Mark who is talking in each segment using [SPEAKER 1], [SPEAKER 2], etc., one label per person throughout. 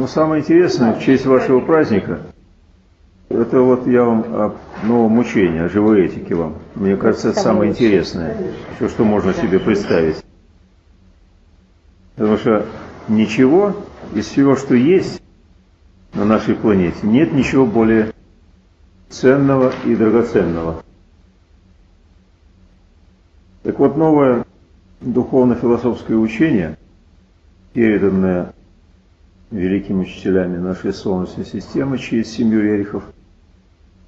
[SPEAKER 1] Ну, самое интересное, в честь вашего праздника, это вот я вам о новом учении, о живой этике вам. Мне кажется, это самое интересное, все, что можно себе представить. Потому что ничего из всего, что есть на нашей планете, нет ничего более ценного и драгоценного. Так вот, новое духовно-философское учение, переданное великими учителями нашей Солнечной системы через семью Рерихов,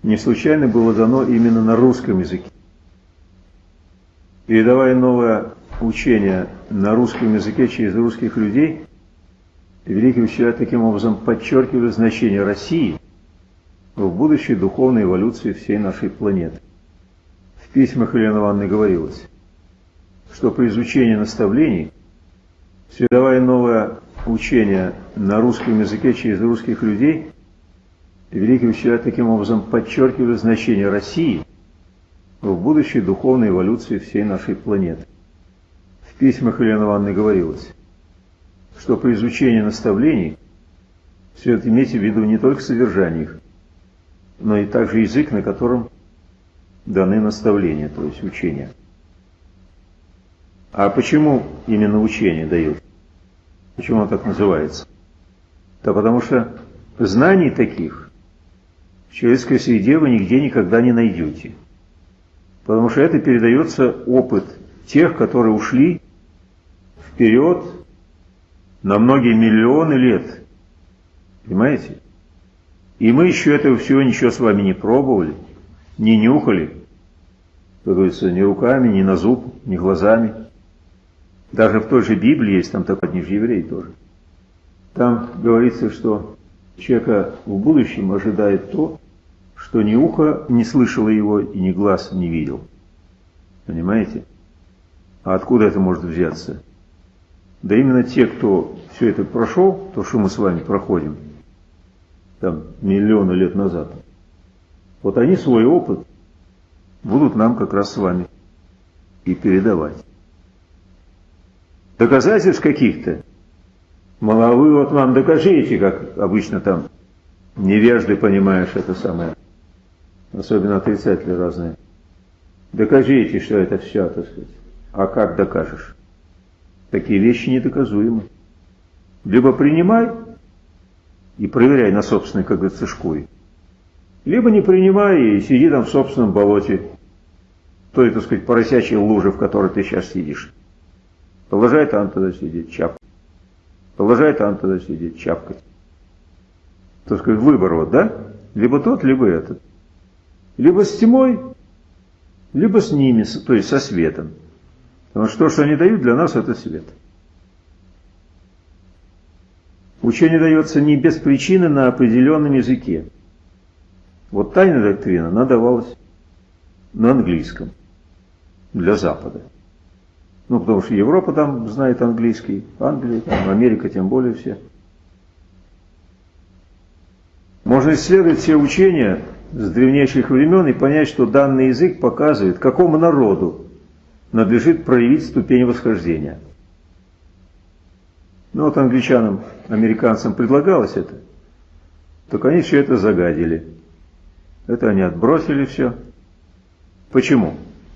[SPEAKER 1] не случайно было дано именно на русском языке. Передавая новое учение на русском языке через русских людей, великие учителя таким образом подчеркивали значение России в будущей духовной эволюции всей нашей планеты. В письмах Елены Ивановны говорилось, что при изучении наставлений, передавая новое учение на русском языке через русских людей, великие учителя таким образом подчеркивали значение России в будущей духовной эволюции всей нашей планеты. В письмах Елены Ивановны говорилось, что при изучении наставлений следует иметь в виду не только содержание их, но и также язык, на котором даны наставления, то есть учения. А почему именно учение дают? Почему оно так называется? Да потому что знаний таких в человеческой среде вы нигде никогда не найдете. Потому что это передается опыт тех, которые ушли вперед на многие миллионы лет. Понимаете? И мы еще этого всего ничего с вами не пробовали, не нюхали, как говорится, ни руками, ни на зуб, ни глазами. Даже в той же Библии есть, там такой не же тоже. Там говорится, что человека в будущем ожидает то, что ни ухо не слышало его и ни глаз не видел. Понимаете? А откуда это может взяться? Да именно те, кто все это прошел, то, что мы с вами проходим, там, миллионы лет назад, вот они свой опыт будут нам как раз с вами и передавать доказательств каких-то. Мол, а вы вот вам докажите, как обычно там невежды, понимаешь, это самое, особенно отрицатели разные. Докажите, что это все, так сказать. А как докажешь? Такие вещи недоказуемы. Либо принимай и проверяй на собственной, как говорится, шкуре. Либо не принимай и сиди там в собственном болоте, той, так сказать, поросячьей луже, в которой ты сейчас сидишь. Там тогда сидеть. Продолжает там тогда сидеть, чапкать. Так сказать, выбор вот, да? Либо тот, либо этот. Либо с тьмой, либо с ними, то есть со светом. Потому что то, что они дают, для нас это свет. Учение дается не без причины на определенном языке. Вот тайная доктрина, она давалась на английском для Запада. Ну, потому что Европа там знает английский, Англия, там, Америка тем более все. Можно исследовать все учения с древнейших времен и понять, что данный язык показывает, какому народу надлежит проявить ступень восхождения. Ну вот англичанам, американцам предлагалось это, только они все это загадили. Это они отбросили все. Почему?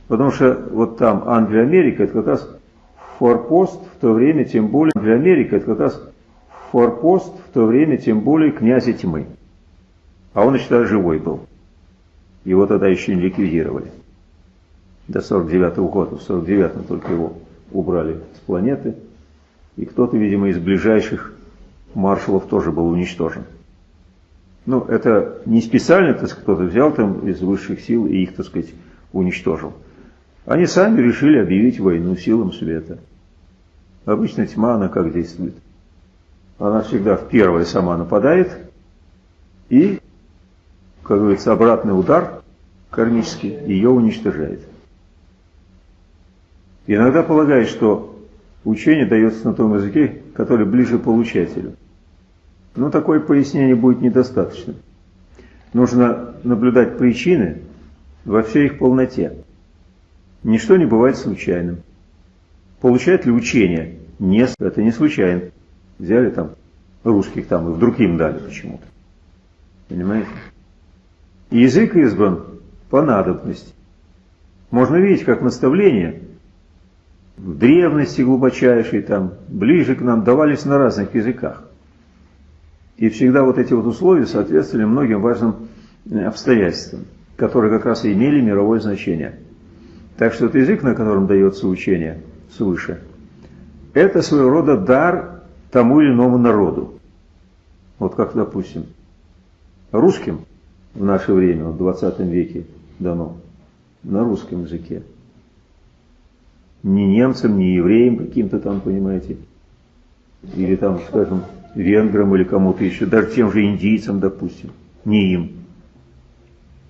[SPEAKER 1] Потому что вот там Англия, Америка, это как раз форпост в то время, тем более Англия, Америка, это как раз форпост в то время, тем более князя тьмы. А он еще тогда живой был. Его тогда еще не ликвидировали. До 49 -го года. В 49-м только его убрали с планеты. И кто-то, видимо, из ближайших маршалов тоже был уничтожен. Ну, это не специально, так кто-то взял там из высших сил и их, так сказать, уничтожил. Они сами решили объявить войну силам света. Обычно тьма, она как действует? Она всегда в первое сама нападает и, как говорится, обратный удар кармический ее уничтожает. иногда полагает, что учение дается на том языке, который ближе получателю. Но такое пояснение будет недостаточно. Нужно наблюдать причины во всей их полноте. Ничто не бывает случайным. Получает ли учение? Нет, это не случайно. Взяли там русских там, и вдруг им дали почему-то. Понимаете? Язык избран по надобности. Можно видеть, как наставления в древности глубочайшей, там, ближе к нам, давались на разных языках. И всегда вот эти вот условия соответствовали многим важным э, обстоятельствам, которые как раз и имели мировое значение. Так что это язык, на котором дается учение свыше, это своего рода дар тому или иному народу. Вот как, допустим, русским в наше время, в 20 веке дано, на русском языке. Не немцам, не евреям каким-то там, понимаете, или там, скажем, венграм или кому-то еще, даже тем же индийцам, допустим, не им,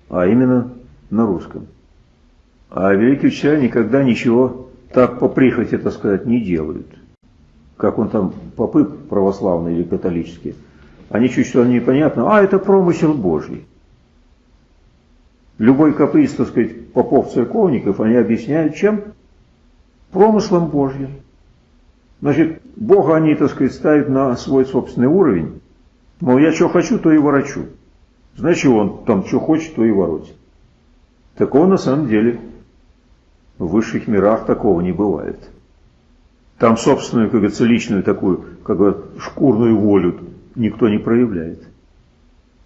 [SPEAKER 1] а именно на русском. А великие учителя никогда ничего так по прихоти, так сказать, не делают. Как он там, попы православные или католические. Они чуть что непонятно, а это промысел Божий. Любой каприз, так сказать, попов-церковников, они объясняют чем? Промыслом Божьим. Значит, Бога они, так сказать, ставят на свой собственный уровень. Мол, я что хочу, то и ворочу. Значит, он там что хочет, то и воротит. Такого на самом деле в высших мирах такого не бывает. Там собственную, как говорится, личную такую, как бы шкурную волю никто не проявляет.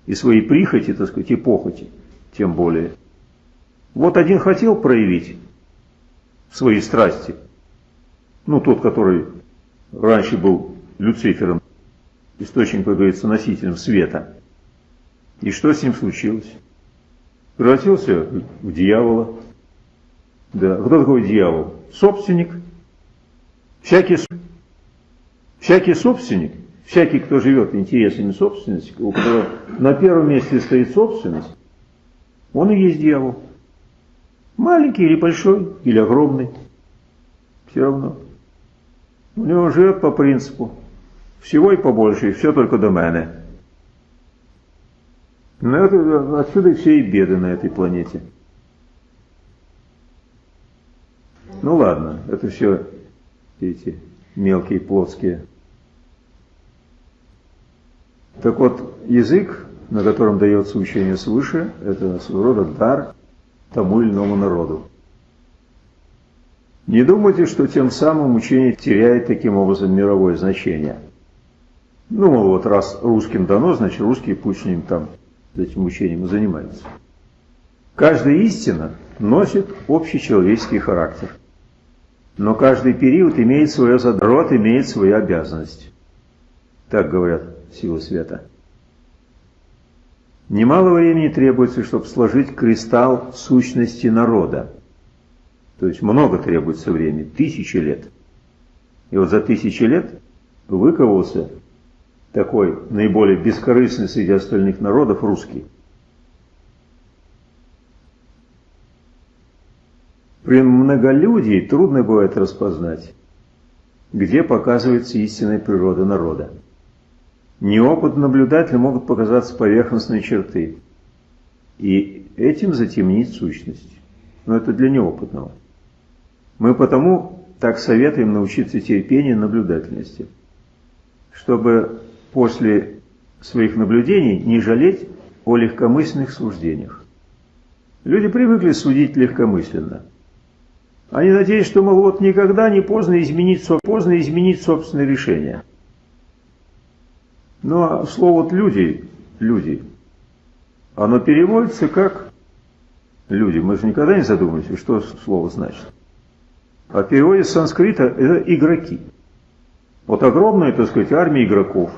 [SPEAKER 1] И свои прихоти, так сказать, и похоти, тем более. Вот один хотел проявить свои страсти, ну, тот, который раньше был Люцифером, источником, как говорится, носителем света. И что с ним случилось? Превратился в дьявола. Да. Кто такой дьявол? Собственник. Всякий, всякий собственник, всякий, кто живет интересами собственности, у которого на первом месте стоит собственность, он и есть дьявол. Маленький или большой, или огромный. Все равно. У него живет по принципу всего и побольше, и все только до мене. Но это, отсюда все и беды на этой планете. Ну ладно, это все эти мелкие плотские. Так вот, язык, на котором дается учение свыше, это своего рода дар тому или иному народу. Не думайте, что тем самым учение теряет таким образом мировое значение. Ну, вот раз русским дано, значит русские пусть ним там этим учением и занимаются. Каждая истина носит общечеловеческий характер. Но каждый период имеет свое задрот, имеет свою обязанность. Так говорят силы света. Немало времени требуется, чтобы сложить кристалл сущности народа. То есть много требуется времени, тысячи лет. И вот за тысячи лет выковался такой наиболее бескорыстный среди остальных народов русский. При многолюдии трудно бывает распознать, где показывается истинная природа народа. Неопытным наблюдателям могут показаться поверхностные черты, и этим затемнить сущность. Но это для неопытного. Мы потому так советуем научиться терпению и наблюдательности, чтобы после своих наблюдений не жалеть о легкомысленных суждениях. Люди привыкли судить легкомысленно. Они надеются, что, мол, вот никогда не поздно изменить, поздно изменить собственное решение. Ну, а слово «люди», «люди», оно переводится как «люди». Мы же никогда не задумываемся, что слово значит. А в переводе с санскрита это игроки. Вот огромная, так сказать, армия игроков.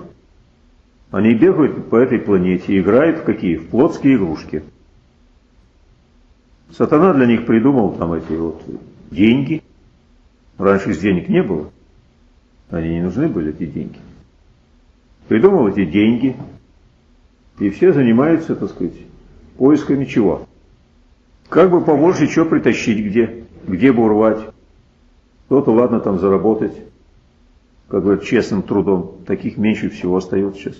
[SPEAKER 1] Они бегают по этой планете, играют в какие? В плотские игрушки. Сатана для них придумал там эти вот деньги. Раньше из денег не было. Они не нужны были, эти деньги. Придумал эти деньги. И все занимаются, так сказать, поисками чего. Как бы побольше чего притащить где, где бы урвать. Кто-то, ладно, там заработать, как говорят, честным трудом. Таких меньше всего остается сейчас.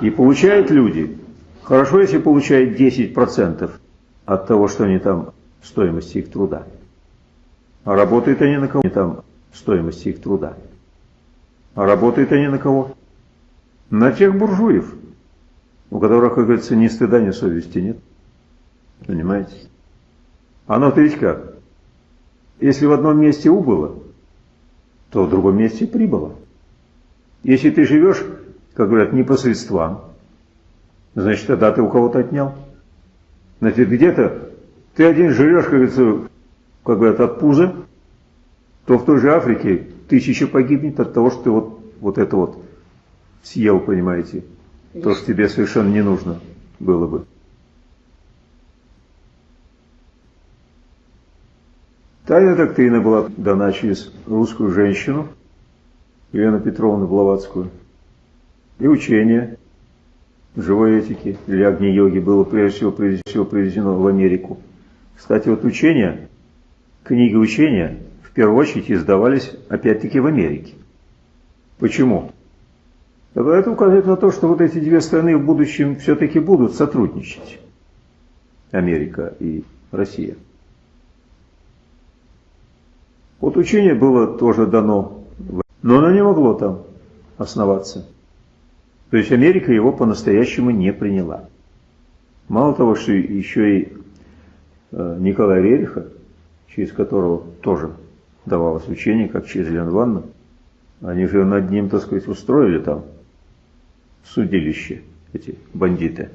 [SPEAKER 1] И получают люди, хорошо, если получают 10% от того, что они там, стоимости их труда. А работают они на кого там стоимости их труда. А работают они на кого? На тех буржуев, у которых, как говорится, ни стыда, ни совести нет. Понимаете? Оно-то ведь как? Если в одном месте убыло, то в другом месте прибыло. Если ты живешь, как говорят, не по средствам, значит, тогда ты у кого-то отнял. Значит, где-то ты один живешь, как говорится, как говорят, от пуза, то в той же Африке тысяча погибнет от того, что ты вот, вот это вот съел, понимаете, то, что тебе совершенно не нужно было бы. Тайна доктрина была дана через русскую женщину, Елену Петровну Блаватскую, и учение живой этики или огни-йоги было прежде всего, прежде всего привезено в Америку. Кстати, вот учения, книги учения в первую очередь издавались опять-таки в Америке. Почему? Это указывает на то, что вот эти две страны в будущем все-таки будут сотрудничать. Америка и Россия. Вот учение было тоже дано, но оно не могло там основаться. То есть Америка его по-настоящему не приняла. Мало того, что еще и э, Николай Рериха, через которого тоже давалось учение, как через Елену Ивановну, они же над ним, так сказать, устроили там судилище, эти бандиты.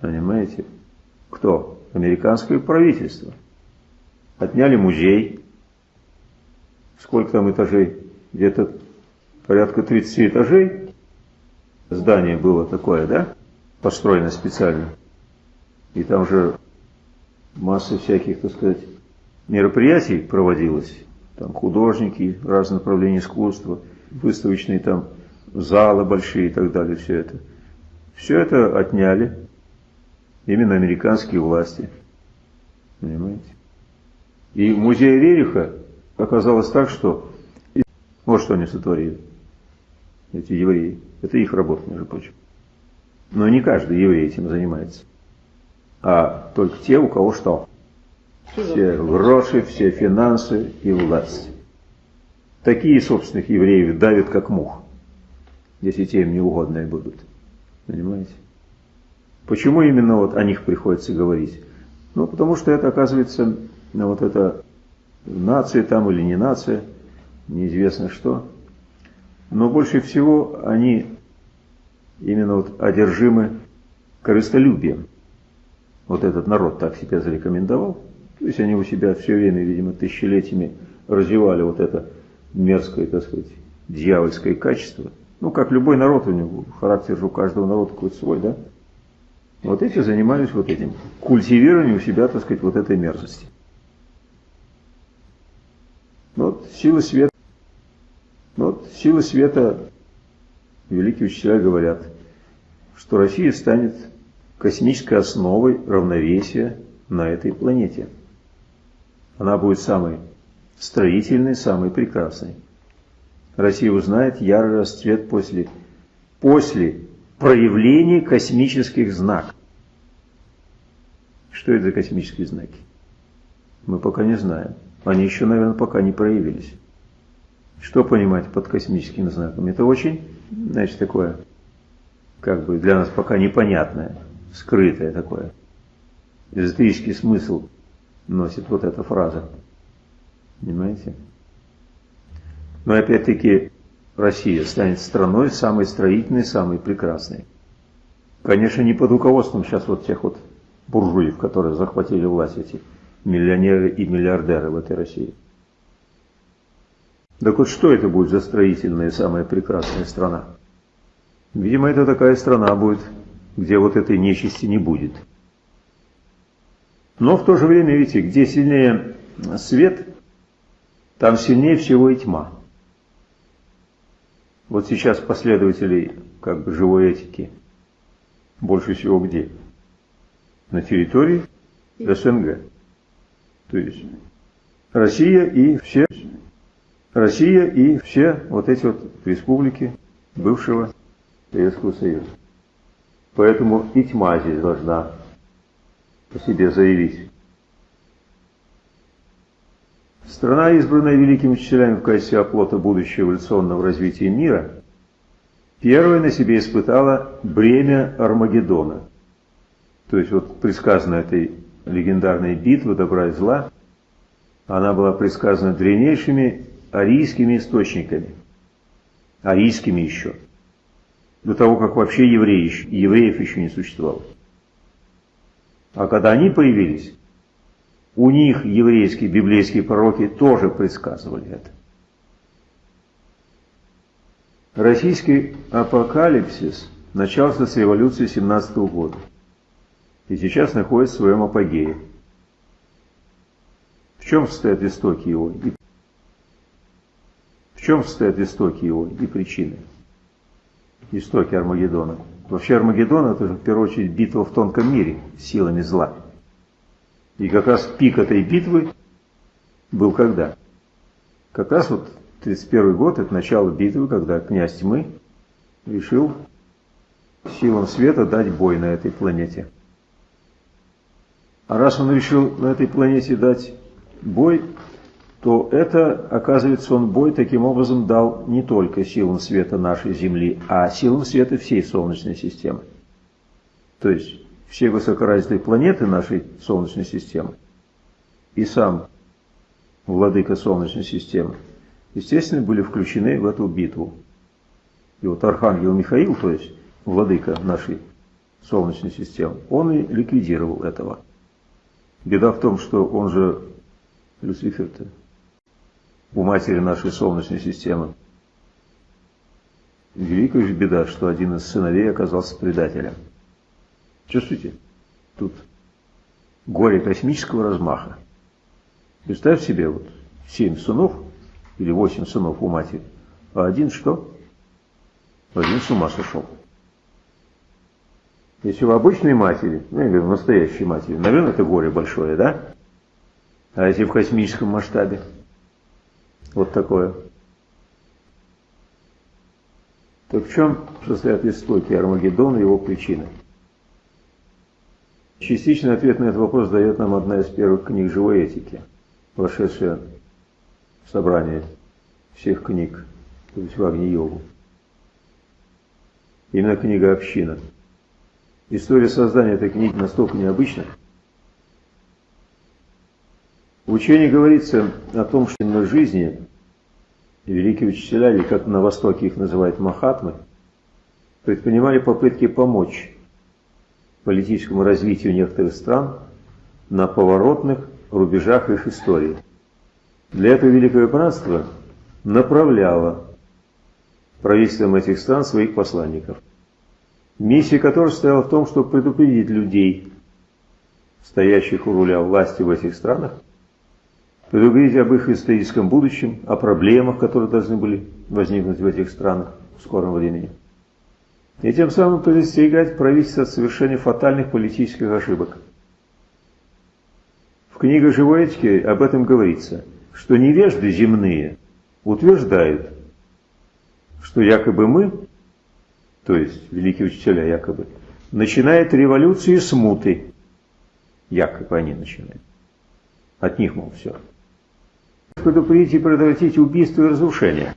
[SPEAKER 1] Понимаете? Кто? Американское правительство. Отняли музей, сколько там этажей, где-то порядка 30 этажей. Здание было такое, да, построено специально. И там же масса всяких, так сказать, мероприятий проводилось. Там художники, разные направления искусства, выставочные там залы большие и так далее, все это. Все это отняли именно американские власти. Понимаете? И музей Рериха оказалось так, что вот что они сотворили, эти евреи. Это их работа, между прочим. Но не каждый еврей этим занимается. А только те, у кого что? Все гроши, все финансы и власть. Такие собственных евреев давят, как мух, если те им неугодные будут. Понимаете? Почему именно вот о них приходится говорить? Ну, потому что это, оказывается, вот это нация там или не нация, неизвестно что. Но больше всего они именно вот одержимы корыстолюбием. Вот этот народ так себя зарекомендовал. То есть они у себя все время, видимо, тысячелетиями развивали вот это мерзкое, так сказать, дьявольское качество. Ну, как любой народ, у него характер же у каждого народа какой-то свой, да? Вот эти занимались вот этим, культивированием у себя, так сказать, вот этой мерзости. Вот силы света, вот силы света, великие учителя говорят, что Россия станет космической основой равновесия на этой планете. Она будет самой строительной, самой прекрасной. Россия узнает ярый расцвет после, после проявления космических знаков. Что это за космические знаки? Мы пока не знаем. Они еще, наверное, пока не проявились. Что понимать под космическими знаками? Это очень, значит, такое, как бы для нас пока непонятное, скрытое такое. Эзотерический смысл носит вот эта фраза. Понимаете? Но опять-таки Россия станет страной самой строительной, самой прекрасной. Конечно, не под руководством сейчас вот тех вот буржуев, которые захватили власть эти миллионеры и миллиардеры в этой России. Так вот, что это будет за строительная самая прекрасная страна? Видимо, это такая страна будет, где вот этой нечисти не будет. Но в то же время, видите, где сильнее свет, там сильнее всего и тьма. Вот сейчас последователей как бы живой этики больше всего где? На территории СНГ. То есть Россия и все, Россия и все вот эти вот республики бывшего Советского Союза. Поэтому и тьма здесь должна по себе заявить. Страна, избранная великими учителями в качестве оплота будущего эволюционного развития мира, первая на себе испытала бремя Армагеддона. То есть вот предсказана этой легендарной битвы добра и зла, она была предсказана древнейшими арийскими источниками. Арийскими еще. До того, как вообще евреи, евреев еще не существовало. А когда они появились, у них еврейские библейские пророки тоже предсказывали это. Российский апокалипсис начался с революции 17 года и сейчас находится в своем апогее. В чем состоят истоки его и в чем состоят истоки его и причины? Истоки Армагеддона. Вообще Армагеддон это же в первую очередь битва в тонком мире силами зла. И как раз пик этой битвы был когда? Как раз вот 31 год, это начало битвы, когда князь тьмы решил силам света дать бой на этой планете. А раз он решил на этой планете дать бой, то это, оказывается, он бой таким образом дал не только силам света нашей Земли, а силам света всей Солнечной системы. То есть все высокоразвитые планеты нашей Солнечной системы и сам владыка Солнечной системы, естественно, были включены в эту битву. И вот Архангел Михаил, то есть владыка нашей Солнечной системы, он и ликвидировал этого. Беда в том, что он же Люцифер-то у матери нашей Солнечной системы. Великая же беда, что один из сыновей оказался предателем. Чувствуете? Тут горе космического размаха. Представь себе, вот семь сынов или восемь сынов у матери, а один что? Один с ума сошел. Если у обычной матери, ну или в настоящей матери, наверное, это горе большое, да? А если в космическом масштабе? Вот такое. Так в чем состоят истоки Армагеддона и его причины? Частичный ответ на этот вопрос дает нам одна из первых книг живой этики, вошедшая в собрание всех книг, то есть в Агни-йогу. Именно книга «Община». История создания этой книги настолько необычна. В учении говорится о том, что на жизни великие учителя, или как на Востоке их называют махатмы, предпринимали попытки помочь политическому развитию некоторых стран на поворотных рубежах их истории. Для этого Великое Братство направляло правительством этих стран своих посланников, миссия которых состояла в том, чтобы предупредить людей, стоящих у руля власти в этих странах, предупредить об их историческом будущем, о проблемах, которые должны были возникнуть в этих странах в скором времени и тем самым предостерегать правительство от совершения фатальных политических ошибок. В книге «Живой этики» об этом говорится, что невежды земные утверждают, что якобы мы, то есть великие учителя якобы, начинают революцию смуты. Якобы они начинают. От них, мол, все. Предупредить и предотвратить убийство и разрушение.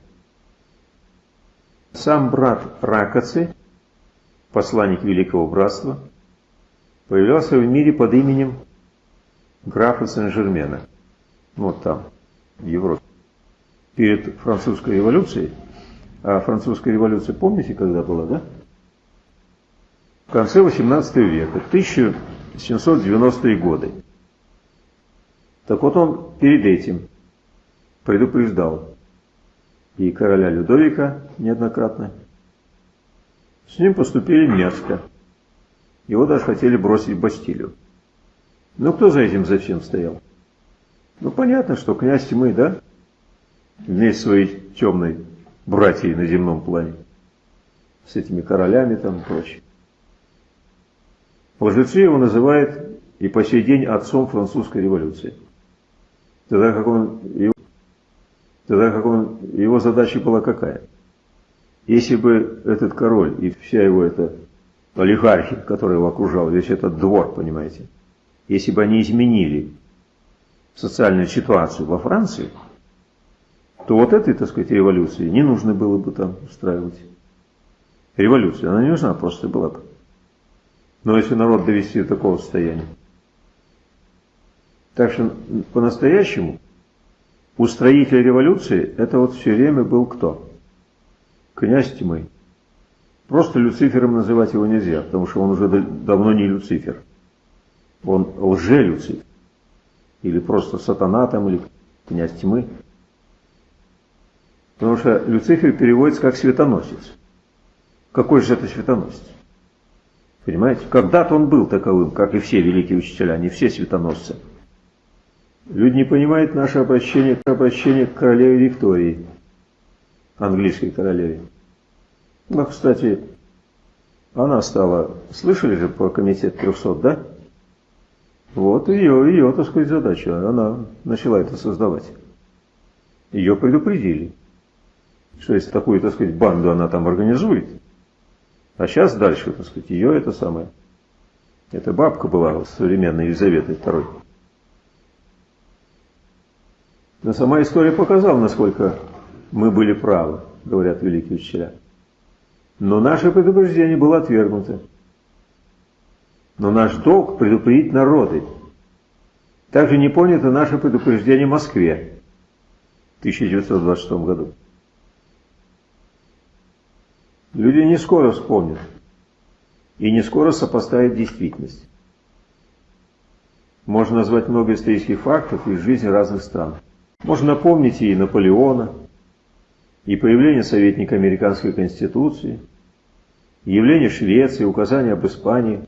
[SPEAKER 1] Сам брат Ракоцы посланник Великого Братства, появлялся в мире под именем графа Сен-Жермена. Вот там, в Европе. Перед французской революцией, а французская революция, помните, когда была, да? В конце 18 века, 1790-е годы. Так вот он перед этим предупреждал и короля Людовика неоднократно, с ним поступили мерзко. Его даже хотели бросить в Бастилию. Но кто за этим зачем стоял? Ну, понятно, что князь тьмы, да? Вместе своей темной братьей на земном плане. С этими королями там и прочее. Лжецы его называют и по сей день отцом французской революции. Тогда как он, тогда как он, его задача была какая? Если бы этот король и вся его эта олигархия, которая его окружала, весь этот двор, понимаете, если бы они изменили социальную ситуацию во Франции, то вот этой, так сказать, революции не нужно было бы там устраивать. Революция, она не нужна просто была бы. Но если народ довести до такого состояния. Так что по-настоящему устроитель революции это вот все время был кто? Князь тьмы. Просто Люцифером называть его нельзя, потому что он уже давно не Люцифер. Он лже-Люцифер. Или просто сатана там, или князь тьмы. Потому что Люцифер переводится как светоносец. Какой же это светоносец? Понимаете? Когда-то он был таковым, как и все великие учителя, не все светоносцы. Люди не понимают наше обращение, обращение к королеве Виктории, английской королеве. Ну, кстати, она стала, слышали же про комитет 300, да? Вот ее, ее, так сказать, задача. Она начала это создавать. Ее предупредили, что если такую, так сказать, банду она там организует, а сейчас дальше, так сказать, ее это самое. Это бабка была современной Елизаветы II. Но сама история показала, насколько мы были правы, говорят великие учителя. Но наше предупреждение было отвергнуто. Но наш долг предупредить народы. Также не понято наше предупреждение Москве в 1926 году. Люди не скоро вспомнят и не скоро сопоставят действительность. Можно назвать много исторических фактов из жизни разных стран. Можно напомнить и Наполеона, и появление советника Американской Конституции, явление Швеции, указания об Испании.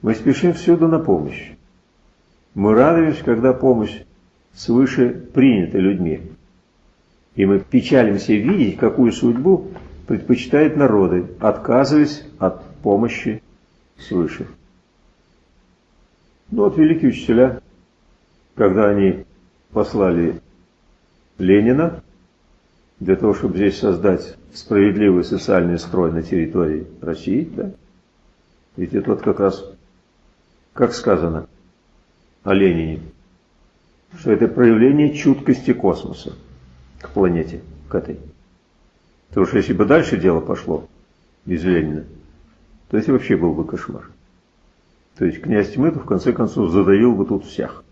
[SPEAKER 1] Мы спешим всюду на помощь. Мы радуемся, когда помощь свыше принята людьми. И мы печалимся видеть, какую судьбу предпочитают народы, отказываясь от помощи свыше. Ну вот великие учителя, когда они послали Ленина для того, чтобы здесь создать справедливый социальный строй на территории России, да? Ведь это вот как раз, как сказано о Ленине, что это проявление чуткости космоса к планете, к этой. Потому что если бы дальше дело пошло без Ленина, то это вообще был бы кошмар. То есть князь тьмы в конце концов задавил бы тут всех.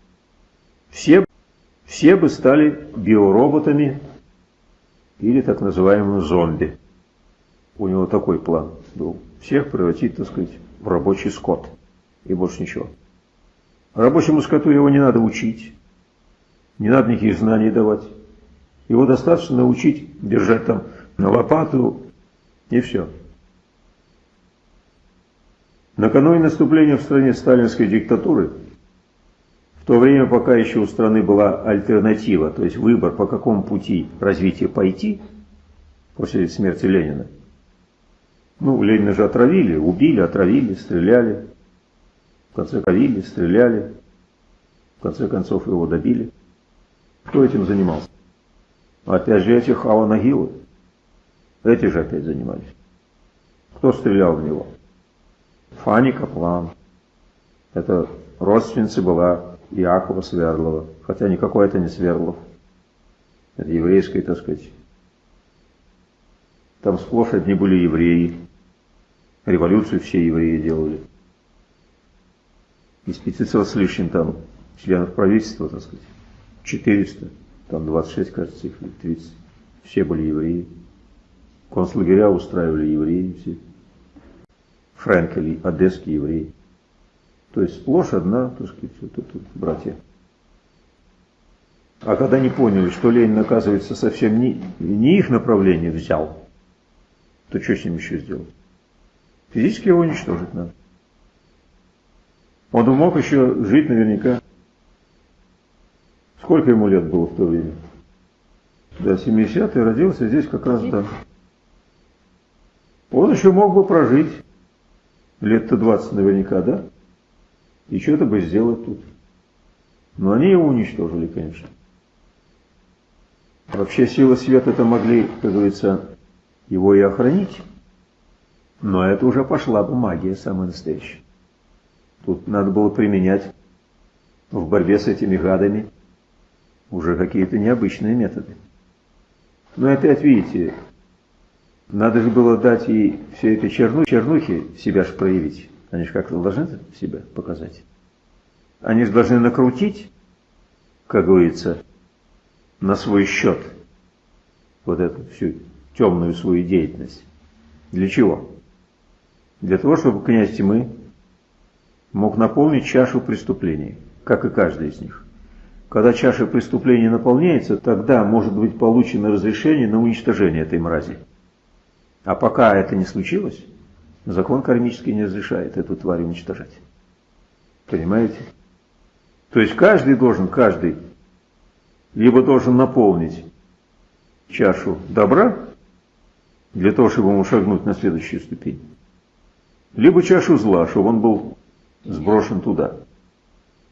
[SPEAKER 1] Все, все бы стали биороботами или так называемым зомби. У него такой план был. Всех превратить, так сказать, в рабочий скот. И больше ничего. Рабочему скоту его не надо учить. Не надо никаких знаний давать. Его достаточно научить держать там на лопату и все. Накануне наступления в стране сталинской диктатуры, в то время, пока еще у страны была альтернатива, то есть выбор, по какому пути развития пойти, после смерти Ленина, ну, Ленина же отравили, убили, отравили, стреляли, в конце ковили, стреляли, в конце концов его добили. Кто этим занимался? Опять же эти Хава Эти же опять занимались. Кто стрелял в него? Фани Каплан. Это родственница была Иакова Сверлова. Хотя никакой это не Сверлов. Это еврейское, так сказать. Там сплошь одни были евреи. Революцию все евреи делали. Из 500 с лишним там членов правительства, так сказать, 400 там 26, кажется, их 30, все были евреи. Концлагеря устраивали евреи все. Френкели, одесские евреи. То есть сплошь одна, так сказать, вот это братья. А когда не поняли, что Ленин, оказывается, совсем не, не их направление взял, то что с ним еще сделать? Физически его уничтожить надо. Он мог еще жить наверняка Сколько ему лет было в то время? Да, 70-й родился здесь как раз, да. Он еще мог бы прожить лет-то 20 наверняка, да? И что-то бы сделать тут. Но они его уничтожили, конечно. Вообще силы света-то могли, как говорится, его и охранить. Но это уже пошла бы магия самая настоящая. Тут надо было применять в борьбе с этими гадами уже какие-то необычные методы. Но опять видите, надо же было дать ей все это черну, чернухи себя же проявить. Они же как-то должны себя показать. Они же должны накрутить, как говорится, на свой счет вот эту всю темную свою деятельность. Для чего? Для того, чтобы князь тьмы мог наполнить чашу преступлений, как и каждый из них. Когда чаша преступлений наполняется, тогда может быть получено разрешение на уничтожение этой мрази. А пока это не случилось, закон кармический не разрешает эту тварь уничтожать. Понимаете? То есть каждый должен, каждый, либо должен наполнить чашу добра, для того, чтобы ему шагнуть на следующую ступень, либо чашу зла, чтобы он был сброшен туда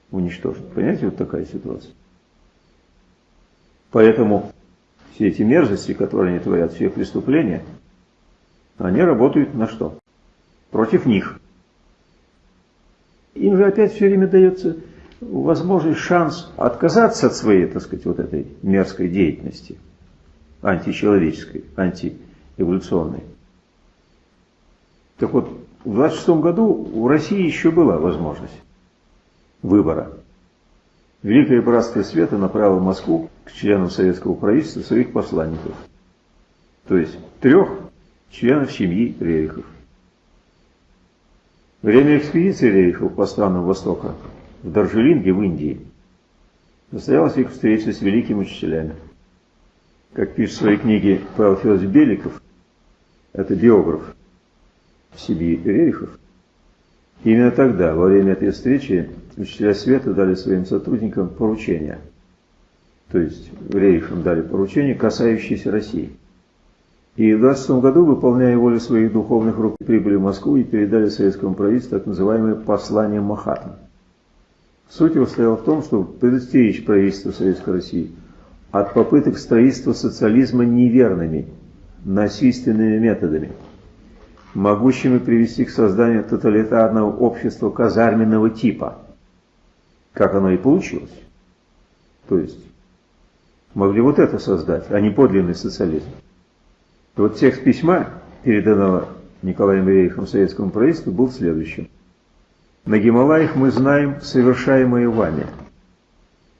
[SPEAKER 1] уничтожить. Понимаете, вот такая ситуация. Поэтому все эти мерзости, которые они творят, все преступления, они работают на что? Против них. Им же опять все время дается возможность, шанс отказаться от своей, так сказать, вот этой мерзкой деятельности, античеловеческой, антиэволюционной. Так вот, в 26 году в России еще была возможность выбора. Великое Братство Света направило в Москву к членам советского правительства своих посланников. То есть трех членов семьи Рерихов. Время экспедиции Рерихов по странам Востока в Даржелинге в Индии состоялась их встреча с великими учителями. Как пишет в своей книге Павел Федорович Беликов, это биограф семьи Рерихов, именно тогда, во время этой встречи, учителя света дали своим сотрудникам поручения. То есть Рейхам дали поручения, касающиеся России. И в 20 году, выполняя волю своих духовных рук, прибыли в Москву и передали советскому правительству так называемое послание Махатмы. Суть его стояла в том, чтобы предостеречь правительство Советской России от попыток строительства социализма неверными, насильственными методами – могущими привести к созданию тоталитарного общества казарменного типа, как оно и получилось. То есть могли вот это создать, а не подлинный социализм. И вот текст письма, переданного Николаем Рерихом советскому правительству, был следующим. На Гималаях мы знаем совершаемое вами.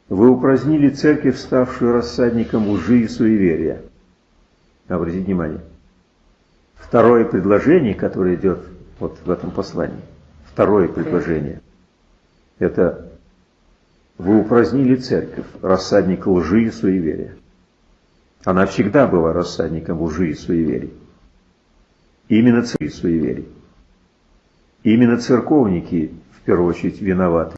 [SPEAKER 1] Вы упразднили церковь, ставшую рассадником лжи и суеверия. Обратите внимание. Второе предложение, которое идет вот в этом послании, второе предложение, это вы упразднили церковь, рассадник лжи и суеверия. Она всегда была рассадником лжи и суеверий. Именно церковь и суеверий. Именно церковники, в первую очередь, виноваты.